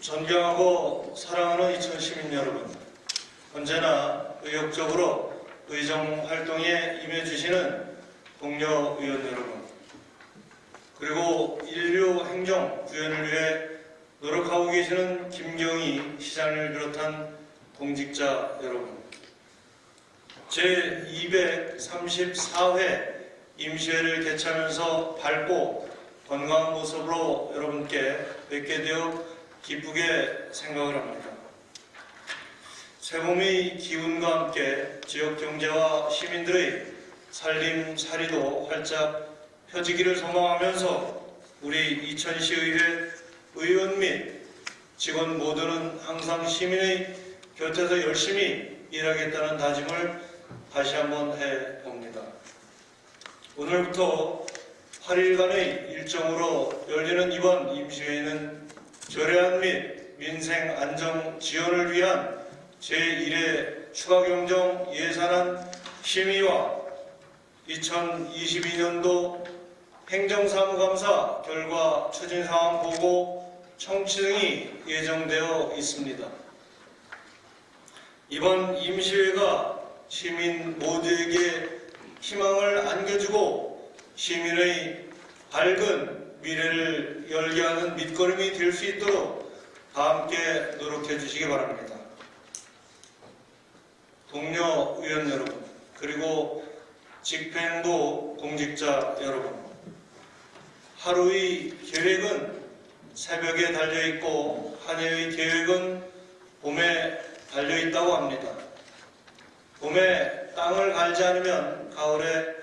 존경하고 사랑하는 이천 시민 여러분, 언제나 의욕적으로 의정 활동에 임해주시는 동료 의원 여러분, 그리고 인류 행정 구현을 위해 노력하고 계시는 김경희 시장을 비롯한 공직자 여러분, 제 234회 임시회를 개최하면서 밝고 건강한 모습으로 여러분께 뵙게 되어 기쁘게 생각을 합니다. 새봄의 기운과 함께 지역 경제와 시민들의 살림살이도 활짝 펴지기를 소망하면서 우리 이천시의회 의원 및 직원 모두는 항상 시민의 곁에서 열심히 일하겠다는 다짐을 다시 한번 해봅니다. 오늘부터 8일간의 일정으로 열리는 이번 임시회는 조례안 및 민생 안정 지원을 위한 제1회 추가경정 예산안 심의와 2022년도 행정사무감사 결과 추진사항 보고 청취 등이 예정되어 있습니다. 이번 임시회가 시민 모두에게 희망을 안겨주고 시민의 밝은 미래를 열게 하는 밑거름이 될 수 있도록 다 함께 노력해 주시기 바랍니다. 동료 의원 여러분, 그리고 집행부 공직자 여러분, 하루의 계획은 새벽에 달려있고 한 해의 계획은 봄에 달려있다고 합니다. 봄에 땅을 갈지 않으면 가을에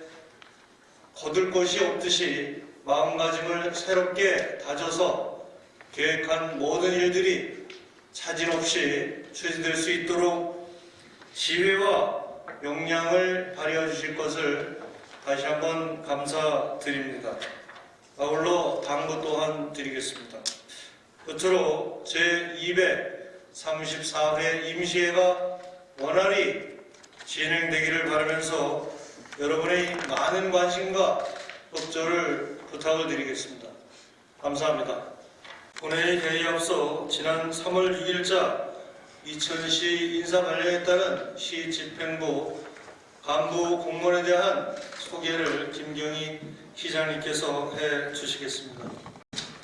거둘 것이 없듯이 마음가짐을 새롭게 다져서 계획한 모든 일들이 차질 없이 추진될 수 있도록 지혜와 역량을 발휘해 주실 것을 다시 한번 감사드립니다. 아울러 당부 또한 드리겠습니다. 끝으로 제234회 임시회가 원활히 진행되기를 바라면서 여러분의 많은 관심과 협조를 부탁을 드리겠습니다. 감사합니다. 본회의 회의에 앞서 지난 3월 6일자 이천시 인사 관련에 따른 시 집행부 간부 공무원에 대한 소개를 김경희 시장님께서 해 주시겠습니다.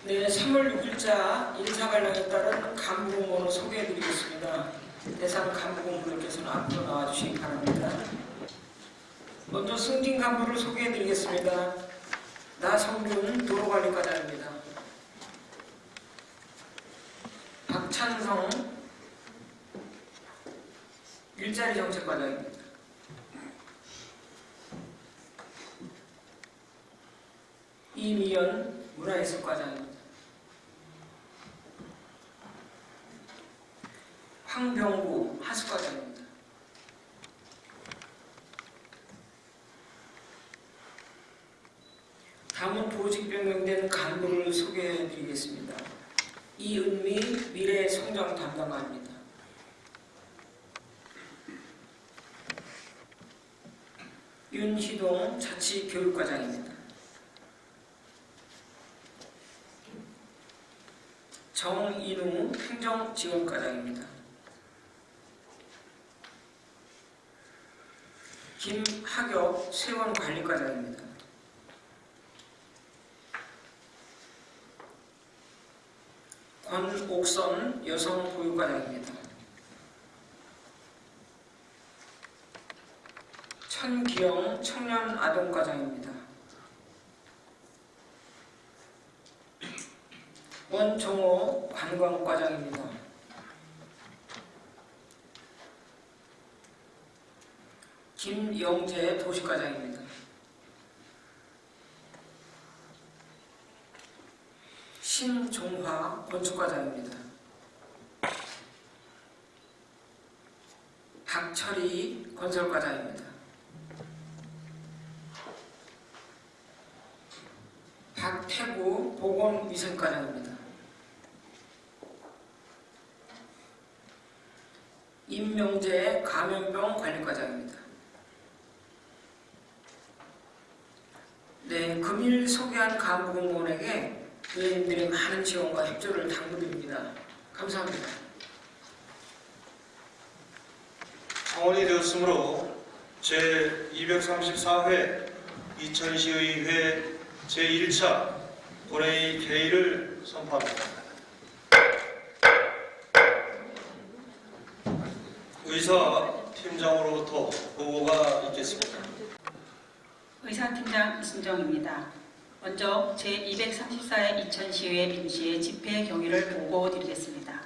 네, 3월 6일자 인사 관련에 따른 간부 공무원을 소개해드리겠습니다. 대상 간부 공무원께서는 앞으로 나와주시기 바랍니다. 먼저 승진 간부를 소개해드리겠습니다. 나성준 도로관리과장입니다. 박찬성 일자리 정책과장입니다. 이미연 문화예술과장입니다. 황병구 하수과장입니다. 다음은 보직 변경된 간부를 소개해 드리겠습니다. 이은미 미래 성장 담당관입니다. 윤희동 자치교육과장입니다. 정인우 행정지원과장입니다. 김학엽 세원관리과장입니다. 권옥선 여성보육과장입니다. 천기영 청년아동과장입니다. 원종호 관광과장입니다. 김영재 도시과장입니다. 신종화 건축과장입니다. 박철희 건설과장입니다. 박태구 보건위생과장입니다. 임명재 감염병 관리과장입니다. 네, 금일 소개한 간부 공무원에게 의원님들의 많은 지원과 협조를 당부드립니다. 감사합니다. 성원이 되었으므로 제234회 2022회 제1차 본회의 개의를 선포합니다. 의사 팀장으로부터 보고가 있겠습니다. 의사팀장 이순정입니다. 먼저 제234회 이천시의회 임시의 집회 경위를 보고드리겠습니다.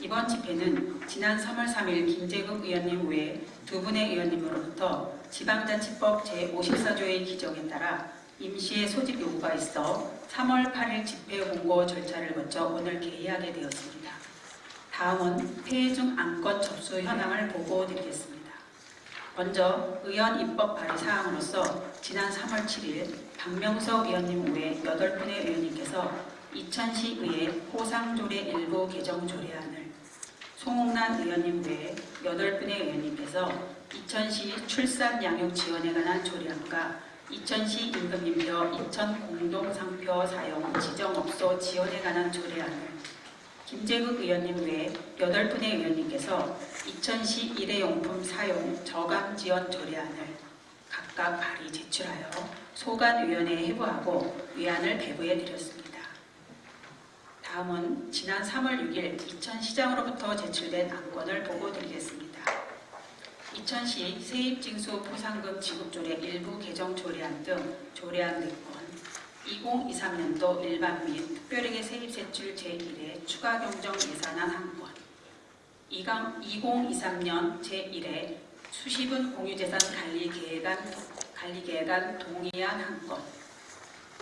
이번 집회는 지난 3월 3일 김재국 의원님 외두 분의 의원님으로부터 지방자치법 제54조의 규정에 따라 임시의 소집 요구가 있어 3월 8일 집회 공고 절차를 거쳐 오늘 개의하게 되었습니다. 다음은 폐해 중 안건 접수 현황을 보고드리겠습니다. 먼저 의원 입법 발의 사항으로서 지난 3월 7일 박명석 의원님 외 8분의 의원님께서 이천시의회 호상조례 일부 개정 조례안을 송홍란 의원님 외 8분의 의원님께서 이천시 출산 양육 지원에 관한 조례안과 이천시 임금님표 이천 공동상표 사용 지정업소 지원에 관한 조례안을 김재국 의원님 외 8분의 의원님께서 이천시 일회용품 사용 저감 지원 조례안을 각각 발의 제출하여 소관위원회에 회부하고 위안을 배부해 드렸습니다. 다음은 지난 3월 6일 이천시장으로부터 제출된 안건을 보고 드리겠습니다. 이천시 세입징수 포상금 지급조례 일부 개정 조례안 등 조례안 4건 2023년도 일반 및 특별회계 세입세출 제1회 추가 경정 예산안 1건 2023년 제1회 수시분 공유재산 관리 계획안 관리계획안 동의안 한 건,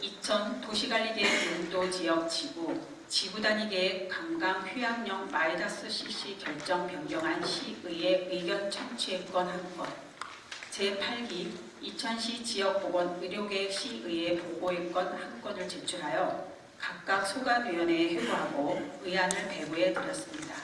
2000 도시관리계획 용도 지역 지구 지구 단위 계획 관광 휴양용 마이너스 CC 결정 변경안 시의회 의견 청취권 한 건, 제8기 2000시 지역보건 의료계획 시의회 보고의건 한 건을 제출하여 각각 소관위원회에 회부하고 의안을 배부해 드렸습니다.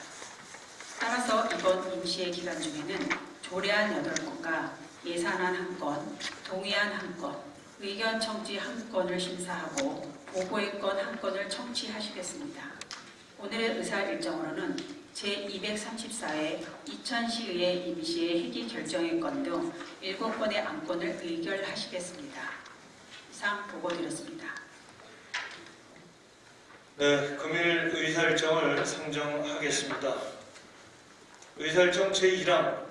따라서 이번 임시회 기간 중에는 조례안 8건과 예산안 1건, 동의안 1건, 의견 청지 1건을 심사하고 보고의 건 1건을 청취하시겠습니다. 오늘의 의사 일정으로는 제234회 이천시의회 임시회 회기 결정의 건 등 7건의 안건을 의결하시겠습니다. 이상 보고드렸습니다. 네, 금일 의사 일정을 상정하겠습니다. 의사 일정 제1항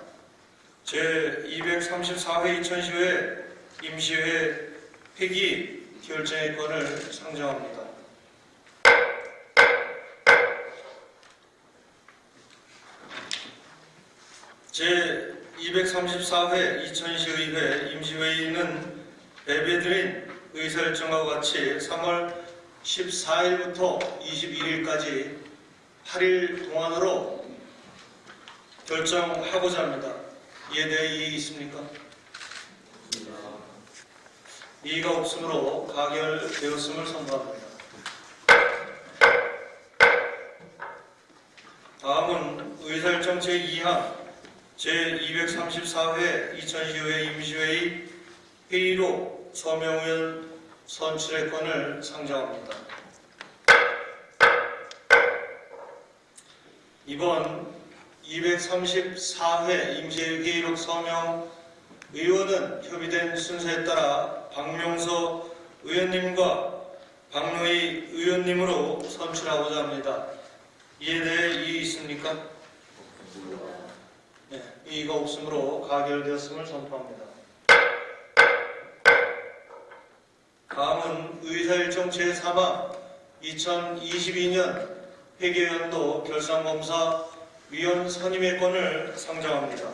제234회 이천시회 임시회 회기 결정의 건을 상정합니다. 제234회 이천시의회 임시회의는 배배드린 의사일정과 같이 3월 14일부터 21일까지 8일 동안으로 결정하고자 합니다. 이에 대해 이의 있습니까? 이의가 없으므로 가결되었음을 선포합니다. 다음은 의사일정 제2항 제234회 2010회 임시회의 회의로 서명의원 선출의 건을 상정합니다. 이번 234회 임시회의록 서명 의원은 협의된 순서에 따라 박명서 의원님과 박노희 의원님으로 선출하고자 합니다. 이에 대해 이의 있습니까? 네, 이의가 없으므로 가결되었음을 선포합니다. 다음은 의사일정 제3항 2022년 회계연도 결산검사 위원 선임의 건을 상정합니다.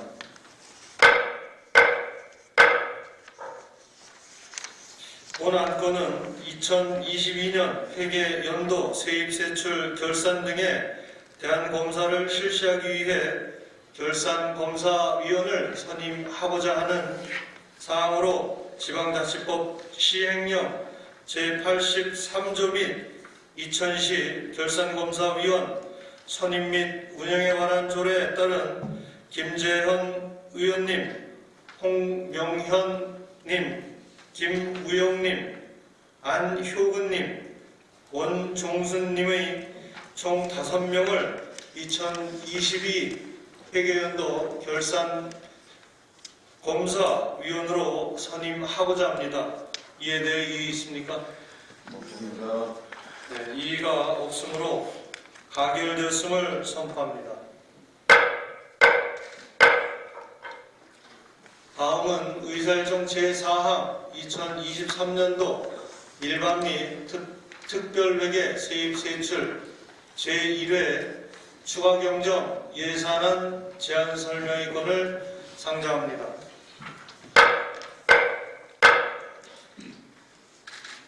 본 안건은 2022년 회계 연도 세입 세출 결산 등에 대한 검사를 실시하기 위해 결산검사위원을 선임하고자 하는 사항으로 지방자치법 시행령 제83조 및 이천시 결산검사위원 선임 및 운영에 관한 조례에 따른 김재현 의원님, 홍명현님, 김우영님, 안효근님, 원종순님의 총 5명을 2022 회계연도 결산 검사위원으로 선임하고자 합니다. 이에 대해 이의 있습니까? 없습니다. 네, 이의가 없으므로 가결되었음을 선포합니다. 다음은 의사일정 제4항 2023년도 일반 및 특, 특별회계 세입 세출 제1회 추가 경정 예산안 제한 설명의 건을 상정합니다.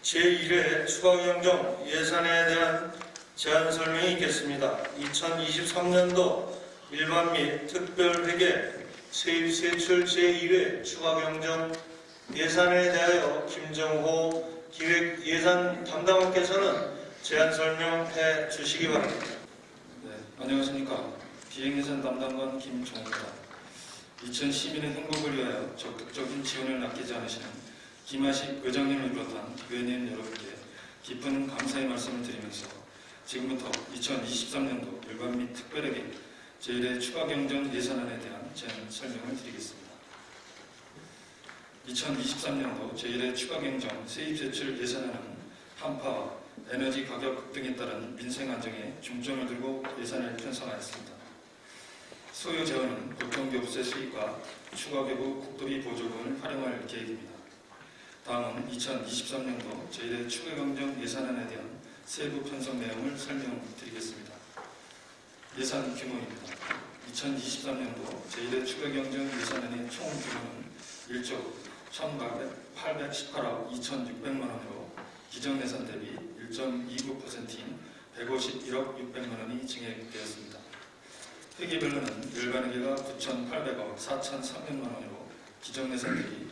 제1회 추가 경정 예산에 대한 제안 설명이 있겠습니다. 2023년도 일반 및 특별회계 세입 세출 제2회 추가 경정 예산에 대하여 김정호 기획 예산 담당관께서는 제안 설명해 주시기 바랍니다. 네, 안녕하십니까. 비행예산 담당관 김종입니다. 2012년 행복을 위하여 적극적인 지원을 아끼지 않으시는 김하식 의장님을 비롯한 의원님 여러분께 깊은 감사의 말씀을 드리면서 지금부터 2023년도 일반 및 특별하게 제1회 추가 경정 예산안에 대한 제안 설명을 드리겠습니다. 2023년도 제1회 추가 경정 세입 제출 예산안은 한파와 에너지 가격 급등에 따른 민생 안정에 중점을 두고 예산을 편성하였습니다. 소요 재원은 교통교부세 수익과 추가 교부 국도비 보조금을 활용할 계획입니다. 다음은 2023년도 제1회 추가 경정 예산안에 대한 세부 편성 내용을 설명드리겠습니다. 예산 규모입니다. 2023년도 제1회 추가 경정 예산안의 총 규모는 1조 1,818억 2,600만 원으로 기정 예산 대비 1.29%인 151억 600만 원이 증액되었습니다. 회계별로는 일반회계가 9,800억 4,300만 원으로 기정 예산 대비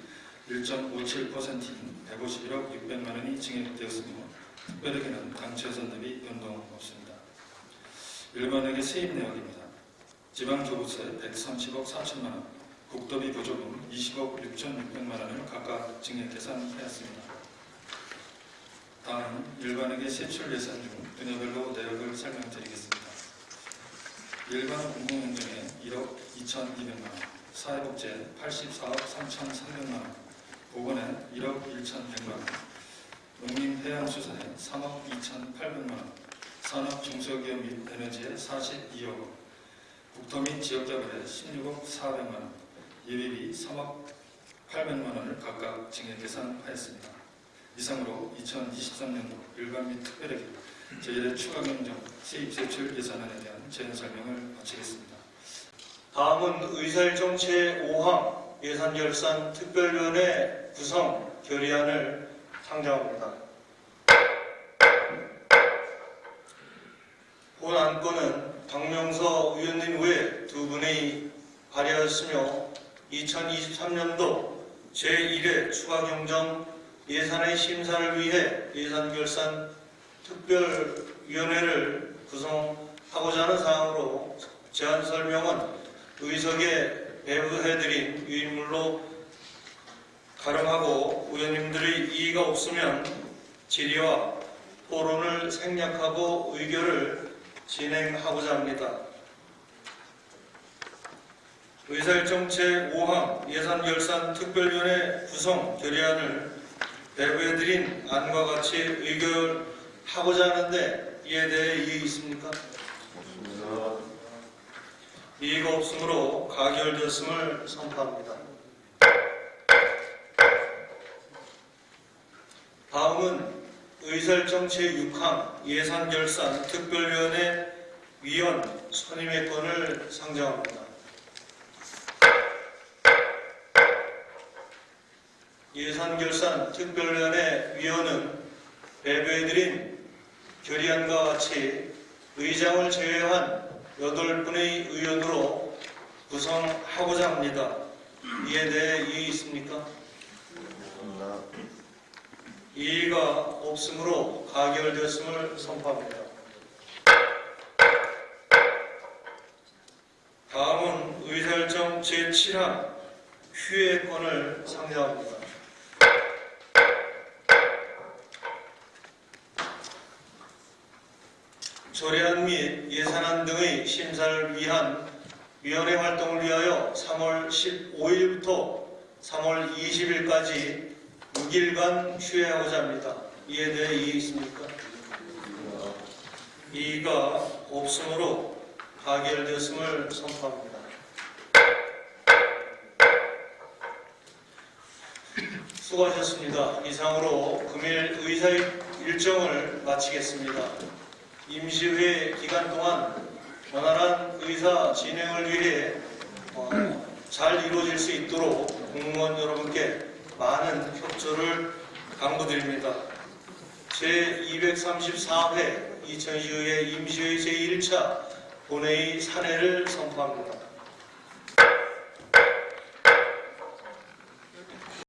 1.57%인 151억 600만 원이 증액되었으며 특 예산 대비 변동 없습니다. 일반회계 세입 내역입니다. 지방교부세 130억 4천만 원, 국도비 보조금 20억 6,600만 원을 각각 증액 계산하였습니다. 다음 일반회계 세출 예산 중 분야별로 내역을 설명드리겠습니다. 일반 공공행정에 1억 2,200만 원, 사회복지 84억 3,300만 원, 보건에 1억 1,100만 원, 농림해양수산에 3억 2,800만 원, 산업 중소기업 및 에너지에 42억 원, 국토 및 지역개발에 16억 400만 원, 예비비 3억 800만 원을 각각 증액 계산하였습니다. 이상으로 2023년도 일반 및 특별회계 제1회 추가 경정 세입 세출 예산안에 대한 제안 설명을 마치겠습니다. 다음은 의사일정 제5항 예산결산 특별위원회 구성 결의안을 상정합니다. 본 안건은 박명서 의원님 외 두 분이 발의하였으며 2023년도 제1회 추가 경정 예산의 심사를 위해 예산결산 특별위원회를 구성하고자 하는 사항으로 제안 설명은 의석에 배부해드린 유인물로 가름하고 의원님들의 이의가 없으면 질의와 토론을 생략하고 의결을 진행하고자 합니다. 의사일정 제5항 예산결산 특별위원회 구성 결의안을 배부해드린 안과 같이 의결하고자 하는데 이에 대해 이의 있습니까? 없습니다. 이의가 없으므로 가결되었음을 선포합니다. 다음은 의설정 제6항 예산결산 특별위원회 위원 선임의 건을 상정합니다. 예산결산 특별위원회 위원은 배부해드린 결의안과 같이 의장을 제외한 8분의 의원으로 구성하고자 합니다. 이에 대해 이의 있습니까? 이의가 없으므로 가결되었음을 선포합니다. 다음은 의사일정 제7항 휴회권을 상정합니다. 조례안 및 예산 등의 심사를 위한 위원회 활동을 위하여 3월 15일부터 3월 20일까지 6일간 휴회하고자 합니다. 이에 대해 이의 있습니까? 이의가 없으므로 가결되었음을 선포합니다. 수고하셨습니다. 이상으로 금일 의사 일정을 마치겠습니다. 임시회 기간 동안 원활한 의사 진행을 위해 어, 잘 이루어질 수 있도록 공무원 여러분께 많은 협조를 강구드립니다. 제234회 2012회 임시회 제1차 본회의 사례를 선포합니다.